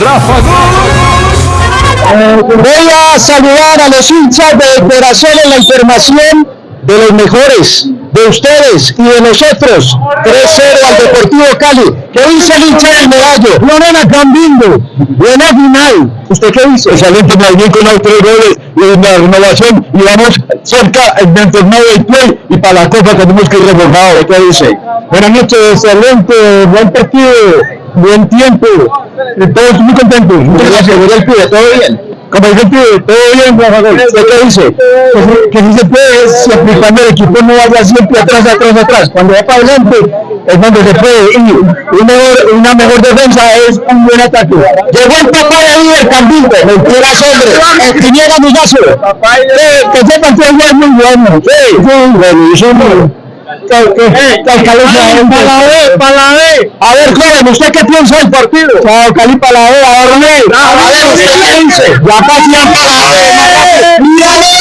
Rafa Voy a saludar a los hinchas de corazón en la información de los mejores, de ustedes y de nosotros. 3-0 al Deportivo Cali. ¿Qué dice el hincha del medallo? Lorena Cambindo. Buena final. ¿Usted qué dice? Excelente, bien con los tres goles y la renovación y vamos cerca del torneo del play y para la copa tenemos que ir reforzados. ¿Qué dice? Buenas noches, excelente, buen partido, buen tiempo, todos muy contentos. Muchas gracias, el pibe, ¿todo bien? Como dice el pibe, todo bien, Rafa Gol. ¿Usted qué dice? Que si se puede, siempre y cuando el equipo no vaya siempre atrás, atrás, atrás. Cuando va para adelante es cuando se puede. Y un mejor, una mejor defensa es un buen ataque. Llegó el papá de líder Cambindo. Mentiras, hombre. Espiniera Migazo. Que ese partido es muy bueno. Sí, sí, bueno, para la B. A ver, joven, ¿usted qué piensa del partido? Cali para la B, a. A ver, ¿usted qué dice? La pasión para la B. ¡Mírale!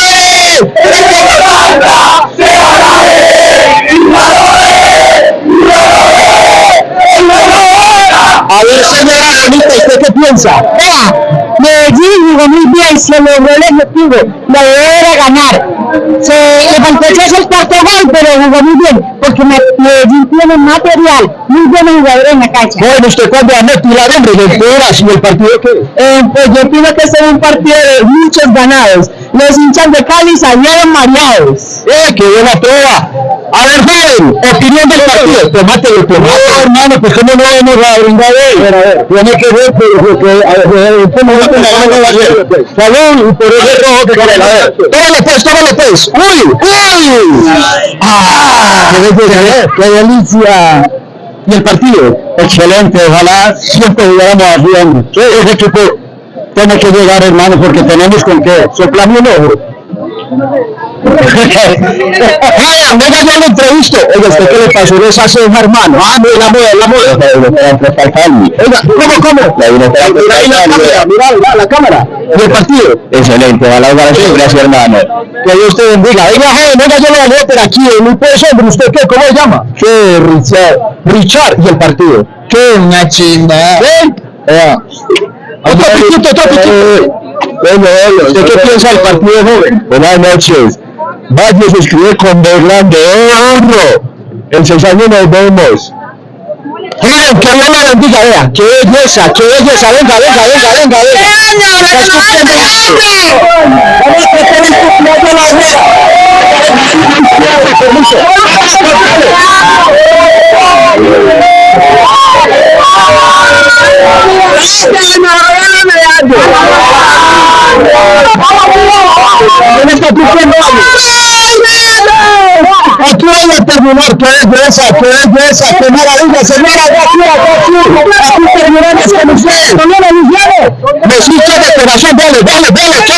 A ver, señora Bonita, ¿usted qué piensa? Vea, Medellín jugó muy bien, se logró el objetivo, idea era ganar. Se le faltó echarse el cuarto gol, pero jugó muy bien, porque Me- Medellín tiene material, muy buenos jugadores en la cancha. Bueno, ¿usted cuándo va a motivar, hombre? ¿Lecturas y el partido qué? Eh, pues yo pienso que será un partido de muchos ganados. Los hinchas de Cali salieron mareados. ¡Eh, qué buena prueba! A ver, joven, opinión del partido. Tomátelo, tomátelo. No, hermano, pues cómo no vamos a brindar hoy. Tiene que ver porque a ver, este momento no vamos a hacer. Salud, y por ese rojo que quiere. A ver, Tómalo pues, tómalo pues. ¡Uy! ¡Uy! ¡Ah! qué delicia. ¿Y el partido? Excelente, ojalá siempre hombre. Sí, Ese equipo tiene que llegar, hermano, porque tenemos con qué. Soplame un ojo. Vaya, venga, yo lo entrevisto. Oiga, ¿usted qué le pasó de esa ceja, hermano? Ah, no, la moda, la moda. Oiga, ¿cómo, cómo? Mira ahí la cámara, mira, mira la cámara. ¿Y el partido? Excelente, ojalá jugar siempre así, hermano. Que Dios te bendiga. Venga, joven, venga, yo lo voy a aquí. En un pues, hombre, ¿usted qué? ¿Cómo se llama? Qué Richard. Richard. ¿Y el partido? Qué una chimba. ¿Ven? Otro piquito, otro piquito. Bueno, bueno, ¿Usted qué piensa del partido, joven? Buenas noches. Vaya, se escribe con B grande. ¡Eh, honro! En seis años nos vemos. Joven, que Dios la bendiga, vea. Qué belleza, qué belleza. Venga, venga, venga, venga, venga. Está escupiendo esto. Vamos a hacer el cumpleaños de la Aquí voy a terminar, qué belleza, qué belleza, qué maravilla, señora, aquí, aquí, aquí terminamos con usted. Señora de dale, dale, dale,